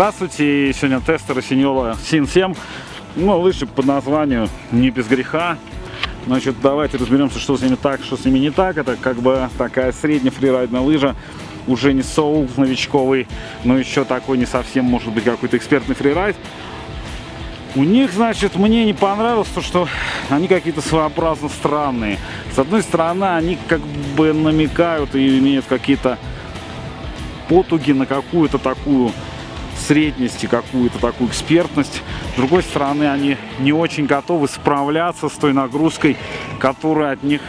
Здравствуйте, сегодня тестер Синьола Син 7. Ну, лыжи под названию «Не без греха». Значит, давайте разберемся, что с ними так, что с ними не так. Это как бы такая средняя фрирайдная лыжа, уже не соул новичковый, но еще такой не совсем, может быть, какой-то экспертный фрирайд. У них, значит, мне не понравилось то, что они какие-то своеобразно странные. С одной стороны, они как бы намекают и имеют какие-то потуги на какую-то такую средность и какую-то такую экспертность. С другой стороны, они не очень готовы справляться с той нагрузкой, которую от них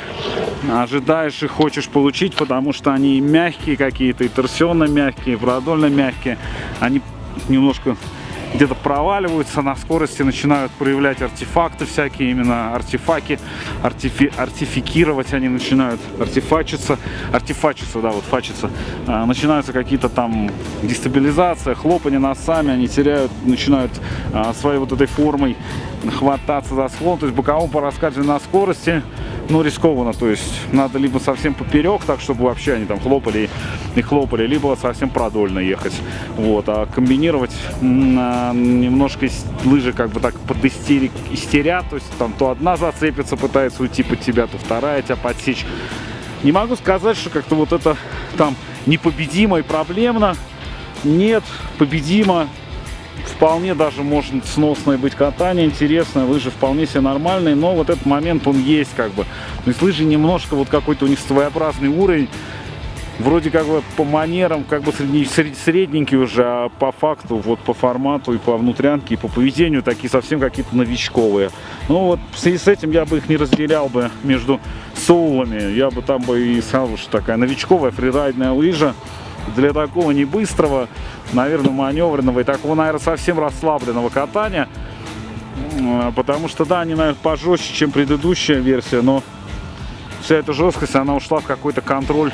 ожидаешь и хочешь получить, потому что они мягкие какие-то, и торсионно мягкие, и продольно мягкие. Они немножко где-то проваливаются на скорости, начинают проявлять артефакты всякие, именно артефаки, артифи, артификировать они начинают, артефачиться, артефачиться, да, вот фачиться, а, начинаются какие-то там дестабилизация, хлопания носами, они теряют, начинают а, своей вот этой формой хвататься за склон, то есть боковом по на скорости, ну, рискованно, то есть надо либо совсем поперек, так, чтобы вообще они там хлопали и хлопали, либо совсем продольно ехать, вот, а комбинировать немножко лыжи как бы так под истерик, истерят, то есть там то одна зацепится, пытается уйти под тебя, то вторая тебя подсечь. Не могу сказать, что как-то вот это там непобедимо и проблемно, нет, победимо, вполне даже может сносное быть катание, интересное, лыжи вполне себе нормальные, но вот этот момент он есть как бы. То есть лыжи немножко вот какой-то у них своеобразный уровень, вроде как бы по манерам как бы средненький уже, а по факту, вот по формату и по внутрянке, и по поведению такие совсем какие-то новичковые. Ну вот в связи с этим я бы их не разделял бы между соулами, я бы там бы и сказал, что такая новичковая фрирайдная лыжа, для такого не быстрого, наверное, маневренного и такого, наверное, совсем расслабленного катания. Потому что, да, они, наверное, пожестче, чем предыдущая версия, но вся эта жесткость, она ушла в какой-то контроль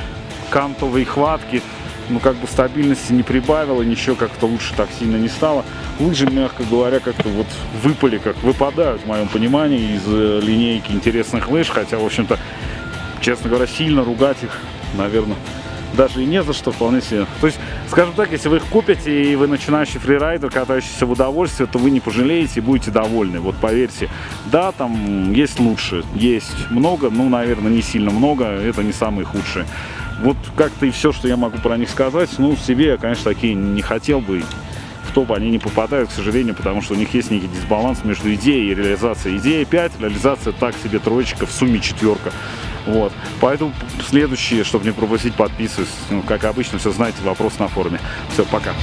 кантовой хватки. Ну, как бы стабильности не прибавила, ничего как-то лучше так сильно не стало. Лыжи, мягко говоря, как-то вот выпали, как выпадают, в моем понимании, из э, линейки интересных лыж. Хотя, в общем-то, честно говоря, сильно ругать их, наверное, даже и не за что вполне себе. То есть, скажем так, если вы их купите и вы начинающий фрирайдер, катающийся в удовольствие, то вы не пожалеете и будете довольны. Вот поверьте, да, там есть лучше, есть много, ну, наверное, не сильно много, это не самые худшие. Вот как-то и все, что я могу про них сказать. Ну, себе я, конечно, такие не хотел бы в топ они не попадают, к сожалению, потому что у них есть некий дисбаланс между идеей и реализацией. Идея 5, реализация так себе троечка, в сумме четверка. Вот. Поэтому следующие, чтобы не пропустить, подписывайтесь. Ну, как обычно, все знаете, вопрос на форуме. Все, пока.